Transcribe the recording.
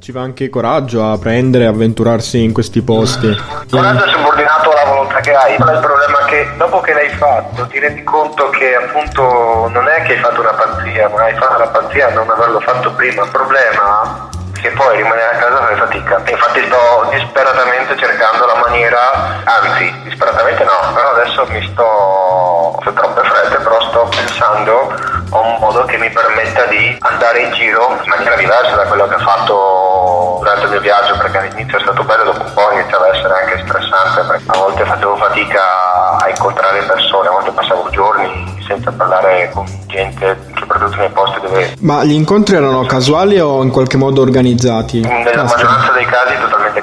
ci va anche coraggio a prendere avventurarsi in questi posti. Coraggio è subordinato alla volontà che hai. Ma il problema è che dopo che l'hai fatto ti rendi conto che appunto non è che hai fatto una pazzia, ma hai fatto la pazzia a non averlo fatto prima. Il problema che poi rimanere a casa fai fatica. Infatti sto disperatamente cercando la maniera, anzi disperatamente no, però adesso mi sto, ho troppe frette, però sto pensando a un modo che mi permetta di andare in giro in maniera diversa da quello che ho fatto il mio viaggio, perché all'inizio è stato bello, dopo un po' iniziava a essere anche stressante, perché a volte facevo fatica a incontrare persone, a volte passavo giorni senza parlare con gente, soprattutto nei posti dove... Ma gli incontri erano casuali o in qualche modo organizzati? Nella maggioranza dei casi totalmente